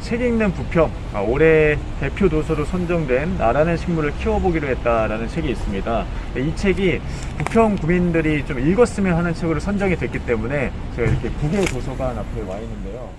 책 읽는 부평 아, 올해 대표 도서로 선정된 나라는 식물을 키워보기로 했다라는 책이 있습니다. 이 책이 부평 구민들이 좀 읽었으면 하는 책으로 선정이 됐기 때문에 제가 이렇게 국외 도서관 앞에 와 있는데요.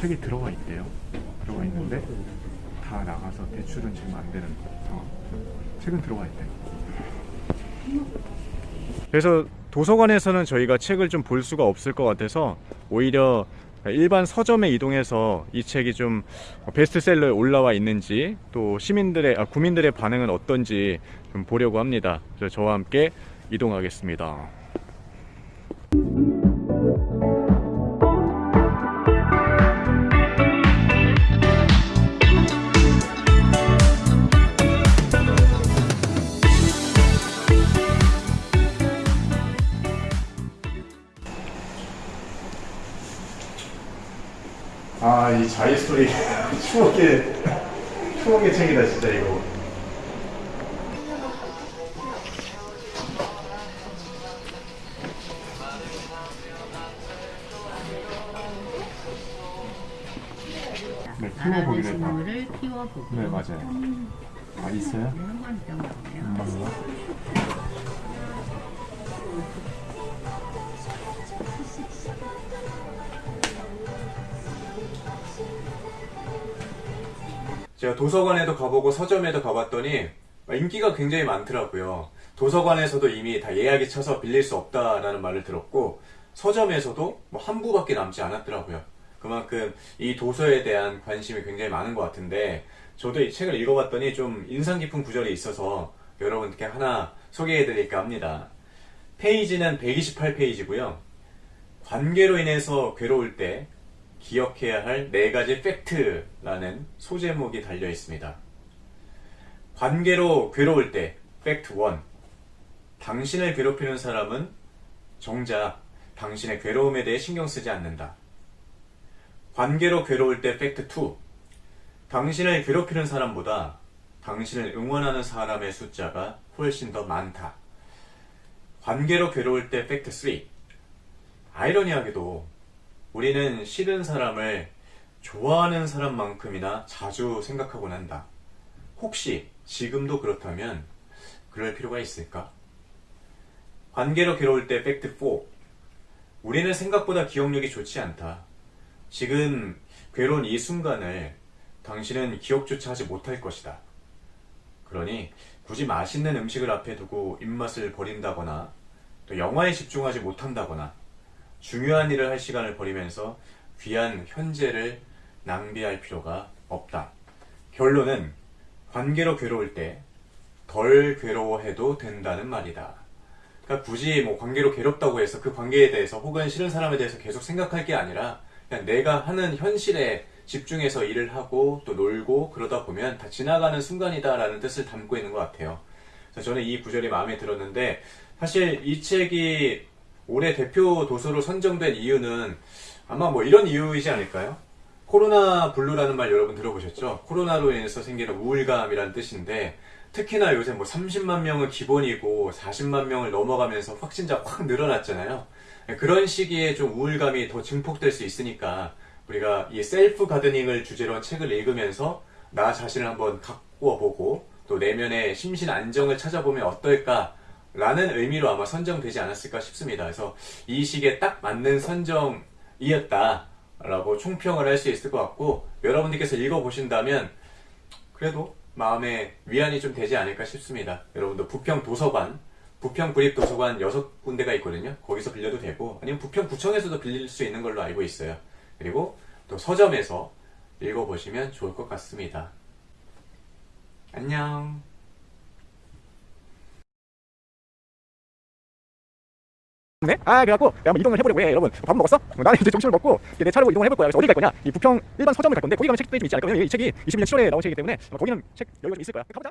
책이 들어가 있대요. 들어가 있는데 다 나가서 대출은 지금 안 되는 상황. 책은 들어가 있대요. 그래서 도서관에서는 저희가 책을 좀 볼 수가 없을 것 같아서 오히려 일반 서점에 이동해서 이 책이 좀 베스트셀러에 올라와 있는지 또 시민들의 아, 구민들의 반응은 어떤지 좀 보려고 합니다. 그래서 저와 함께 이동하겠습니다. 아, 이 자이 스토리 추억의 추억의 책이다 진짜 이거. 네, 나라는 키워보기로 했다. 식물을 키워보고 네, 맞아요. 아, 있어요? 좀 나오네요. 제가 도서관에도 가보고 서점에도 가봤더니 인기가 굉장히 많더라고요. 도서관에서도 이미 다 예약이 쳐서 빌릴 수 없다라는 말을 들었고 서점에서도 뭐 한 부밖에 남지 않았더라고요. 그만큼 이 도서에 대한 관심이 굉장히 많은 것 같은데 저도 이 책을 읽어봤더니 좀 인상 깊은 구절이 있어서 여러분께 하나 소개해드릴까 합니다. 페이지는 128페이지고요. 관계로 인해서 괴로울 때 기억해야 할 네 가지 팩트라는 소제목이 달려 있습니다. 관계로 괴로울 때 팩트 1. 당신을 괴롭히는 사람은 정작 당신의 괴로움에 대해 신경 쓰지 않는다. 관계로 괴로울 때 팩트 2. 당신을 괴롭히는 사람보다 당신을 응원하는 사람의 숫자가 훨씬 더 많다. 관계로 괴로울 때 팩트 3. 아이러니하게도 우리는 싫은 사람을 좋아하는 사람만큼이나 자주 생각하곤 한다. 혹시 지금도 그렇다면 그럴 필요가 있을까? 관계로 괴로울 때 팩트 4. 우리는 생각보다 기억력이 좋지 않다. 지금 괴로운 이 순간을 당신은 기억조차 하지 못할 것이다. 그러니 굳이 맛있는 음식을 앞에 두고 입맛을 버린다거나 또 영화에 집중하지 못한다거나 중요한 일을 할 시간을 버리면서 귀한 현재를 낭비할 필요가 없다. 결론은 관계로 괴로울 때 덜 괴로워해도 된다는 말이다. 그러니까 굳이 뭐 관계로 괴롭다고 해서 그 관계에 대해서 혹은 싫은 사람에 대해서 계속 생각할 게 아니라 그냥 내가 하는 현실에 집중해서 일을 하고 또 놀고 그러다 보면 다 지나가는 순간이다 라는 뜻을 담고 있는 것 같아요. 저는 이 구절이 마음에 들었는데 사실 이 책이 올해 대표 도서로 선정된 이유는 아마 뭐 이런 이유이지 않을까요? 코로나 블루라는 말 여러분 들어보셨죠? 코로나로 인해서 생기는 우울감이라는 뜻인데 특히나 요새 뭐 30만 명은 기본이고 40만 명을 넘어가면서 확진자 확 늘어났잖아요. 그런 시기에 좀 우울감이 더 증폭될 수 있으니까 우리가 이 self gardening을 주제로 한 책을 읽으면서 나 자신을 한번 가꾸어 보고 또 내면의 심신 안정을 찾아보면 어떨까 라는 의미로 아마 선정되지 않았을까 싶습니다. 그래서 이 시기에 딱 맞는 선정이었다 라고 총평을 할 수 있을 것 같고 여러분들께서 읽어보신다면 그래도 마음에 위안이 좀 되지 않을까 싶습니다. 여러분도 부평 도서관, 부평 구립 도서관 여섯 군데가 있거든요. 거기서 빌려도 되고 아니면 부평 구청에서도 빌릴 수 있는 걸로 알고 있어요. 그리고 또 서점에서 읽어보시면 좋을 것 같습니다. 안녕. 네? 아 그래갖고 내가 한번 이동을 해보려고 해 여러분. 밥 먹었어? 어, 나는 이제 점심을 먹고 내 차로 이동을 해볼 거야. 그래서 어디 갈 거냐? 이 부평 일반 서점을 갈 건데 거기 가면 책들이 좀 있지 않을까? 이 책이 21년 7월에 나온 책이기 때문에 거기는 책 여유가 좀 있을 거야. 가보자